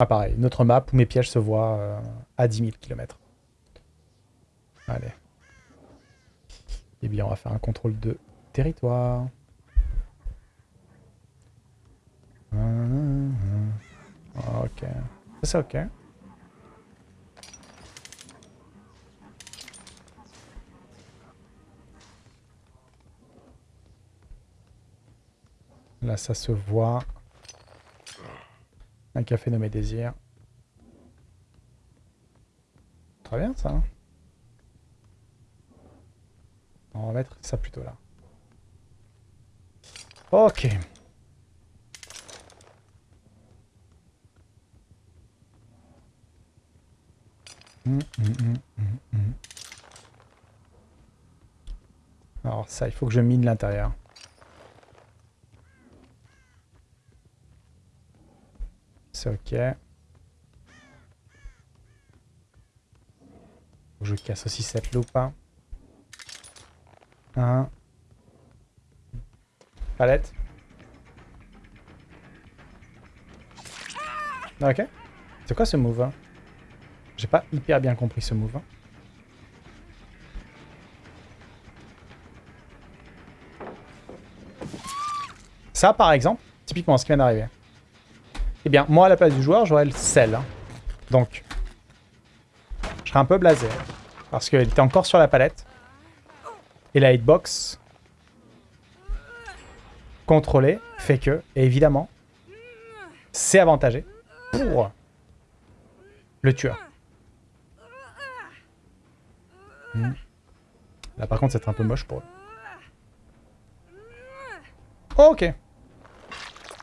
Ah pareil, notre map où mes pièges se voient euh, à 10 000 km. Allez. Eh bien, on va faire un contrôle de territoire. Ok. C'est ok. Là, ça se voit. Un café nommé Désir. Très bien, ça. On va mettre ça plutôt là. Ok. Alors ça, il faut que je mine l'intérieur. C'est ok. Je casse aussi cette loupe. Hein. Un. Palette. Ok. C'est quoi ce move hein? J'ai pas hyper bien compris ce move. Hein. Ça, par exemple, typiquement ce qui vient d'arriver. Eh bien, moi, à la place du joueur, j'aurais le sel. Hein. Donc, je serais un peu blasé. Parce qu'il était encore sur la palette. Et la hitbox contrôlée fait que, évidemment, c'est avantagé pour le tueur. Hmm. Là, par contre, c'est un peu moche pour eux. ok.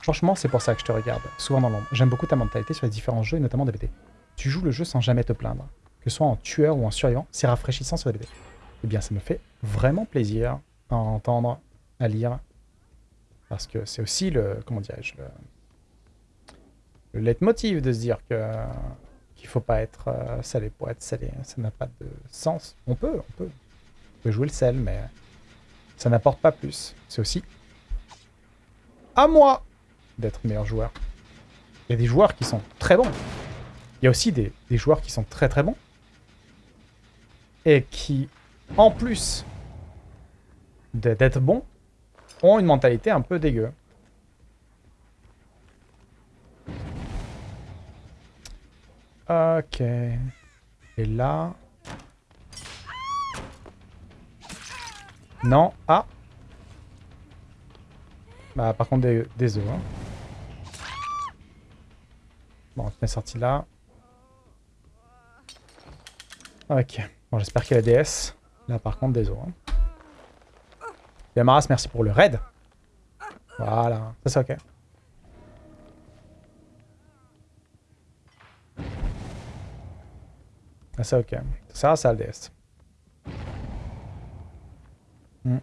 Franchement, c'est pour ça que je te regarde, souvent dans l'ombre. J'aime beaucoup ta mentalité sur les différents jeux, et notamment DBT. Tu joues le jeu sans jamais te plaindre. Que ce soit en tueur ou en survivant, c'est rafraîchissant sur DBT. Eh bien, ça me fait vraiment plaisir à entendre, à lire. Parce que c'est aussi le, comment dirais-je, le, le leitmotiv de se dire que qu'il faut pas être euh, salé pour salé. Ça n'a pas de sens. On peut, on peut. On peut jouer le sel, mais ça n'apporte pas plus. C'est aussi à moi d'être meilleur joueur. Il y a des joueurs qui sont très bons. Il y a aussi des, joueurs qui sont très très bons. Et qui, en plus d'être bons, ont une mentalité un peu dégueu. Ok. Et là... Non. Ah Bah par contre des, des œufs. Hein. Bon, on est sorti là. Ok. Bon, j'espère qu'il y a la DS. Là, par contre, des os. Hein. Yamaras, merci pour le raid. Voilà. Ça, c'est ok. Ça, c'est ok. Ça, c'est le DS. Hmm.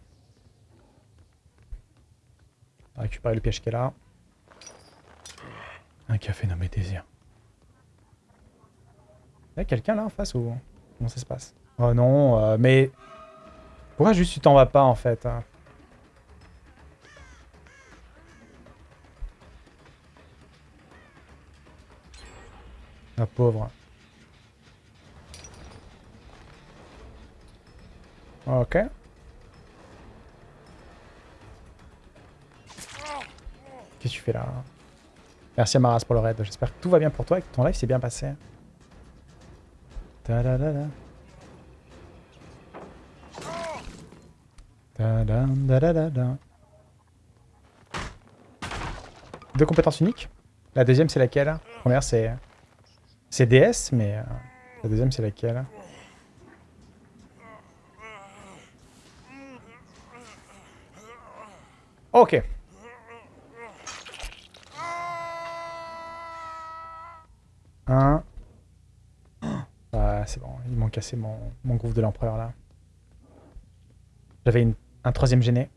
Récupérer le piège qui est là. Un café nommé Désir. Il y a quelqu'un là en face ou comment ça se passe? Oh non, euh, mais... Pourquoi juste tu t'en vas pas en fait hein? La pauvre. Ok. Qu'est-ce que tu fais là? Merci Amaras pour le raid. J'espère que tout va bien pour toi et que ton live s'est bien passé. -da -da -da. Deux compétences uniques. La deuxième c'est laquelle? La première c'est c'est DS, mais euh, la deuxième c'est laquelle? Ok. Un. Ah, c'est bon, ils m'ont cassé mon, mon groupe de l'empereur là. J'avais un troisième gêné.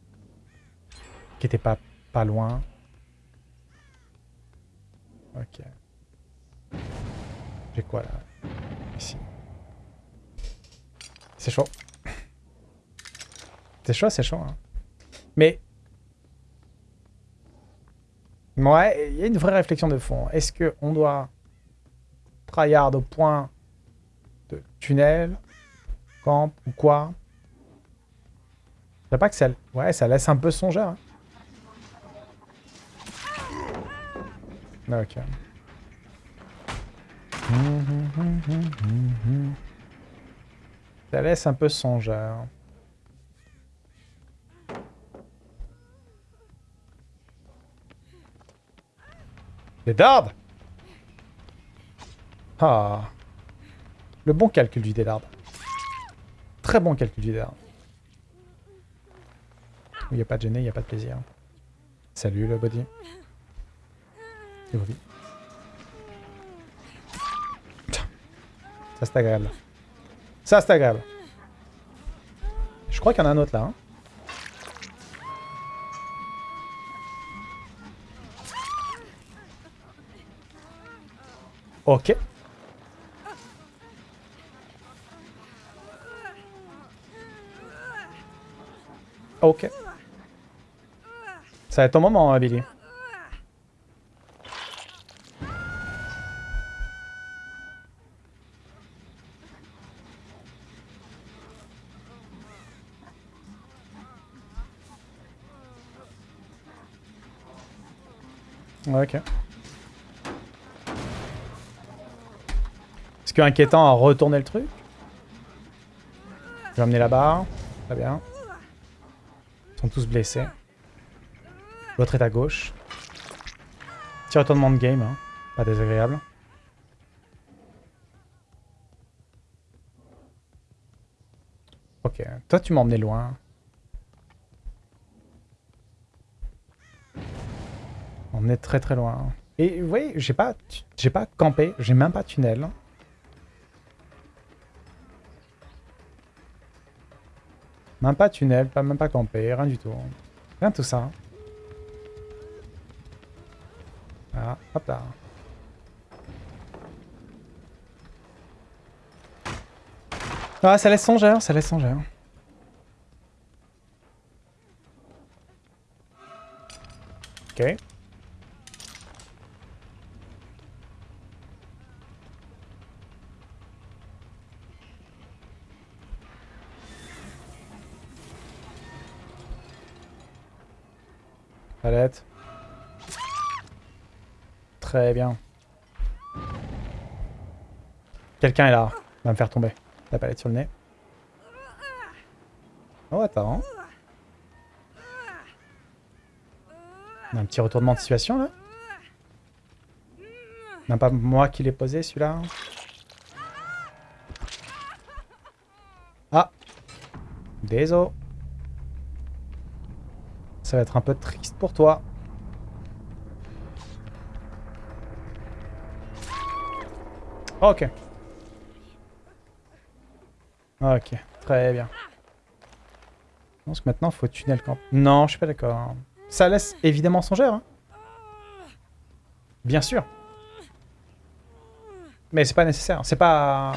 Qui était pas, pas loin. Ok. J'ai quoi là? Ici. C'est chaud. C'est chaud, c'est chaud. Hein. Mais... Ouais, il y a une vraie réflexion de fond. Est-ce qu'on doit tryhard au point de tunnel, camp ou quoi? Je pas que ça... Ouais, ça laisse un peu songeur. Hein. Ok. Ça laisse un peu songeur. Les dards Ah Le bon calcul du délard. Très bon calcul du délard. Il n'y a pas de gêné, il n'y a pas de plaisir. Salut le body. C'est Ça c'est agréable. Ça c'est agréable. Je crois qu'il y en a un autre là. Hein. Ok. Ok. Ça va être ton moment, hein, Billy. Ok. Inquiétant à retourner le truc Je vais amener la barre. Très bien. Ils sont tous blessés. L'autre est à gauche. Petit retournement de game, hein. pas désagréable. Ok, toi tu m'as emmené loin. On est très très loin. Et vous voyez, j'ai pas, j'ai pas campé, j'ai même pas tunnel. Même pas tunnel, pas, même pas campé, rien du tout. Rien de tout ça. Voilà, hop là. Ah, ça laisse songeur, ça laisse songeur. Ok. Palette. Très bien. Quelqu'un est là. Il va me faire tomber. La palette sur le nez. Oh, attends. On un petit retournement de situation, là. Non, pas moi qui l'ai posé, celui-là. Ah Désolé. Ça va être un peu triste pour toi. Ok. Ok, très bien. Je pense que maintenant, faut tunnel camp. Non, je suis pas d'accord. Ça laisse évidemment songeur. Hein. Bien sûr. Mais c'est pas nécessaire. C'est pas...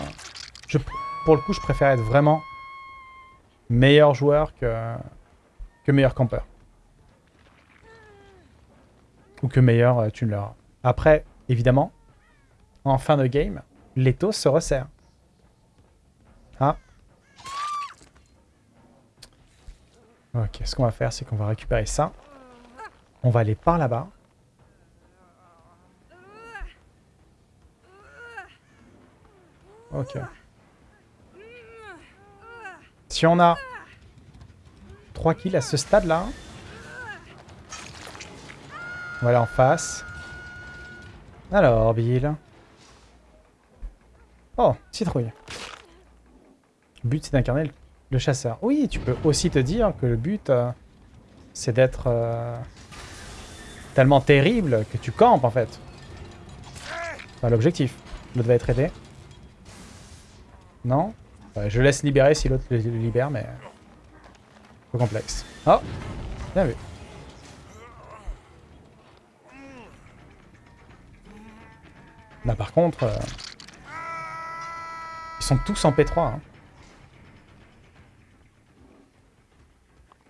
Pour le coup, je préfère être vraiment meilleur joueur que, que meilleur campeur ou que meilleur euh, tu ne l'auras. Après, évidemment, en fin de game, l'étau se resserre. Ah. Ok, ce qu'on va faire, c'est qu'on va récupérer ça. On va aller par là-bas. Ok. Si on a 3 kills à ce stade-là, voilà en face. Alors, Bill. Oh, citrouille. Le but, c'est d'incarner le chasseur. Oui, tu peux aussi te dire que le but, euh, c'est d'être euh, tellement terrible que tu campes, en fait. L'objectif. L'autre va être aidé. Non? Je laisse libérer si l'autre le libère, mais... Complexe. Oh Bien vu. Là, par contre... Euh, sont tous en P3. hein.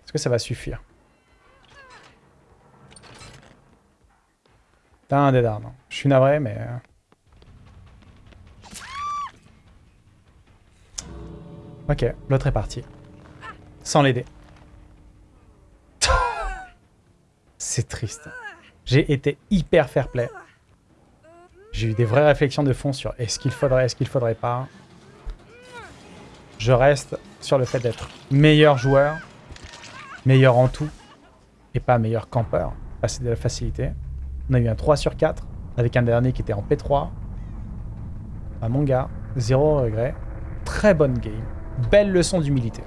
Est-ce que ça va suffire? T'as un dé d'armes. Je suis navré, mais... euh. Ok, l'autre est parti. Sans l'aider. C'est triste. J'ai été hyper fair play. J'ai eu des vraies réflexions de fond sur est-ce qu'il faudrait, est-ce qu'il faudrait pas. Je reste sur le fait d'être meilleur joueur, meilleur en tout, et pas meilleur campeur. Passer de la facilité. On a eu un 3 sur 4, avec un dernier qui était en P3. Ah mon gars, zéro regret. Très bonne game. Belle leçon d'humilité.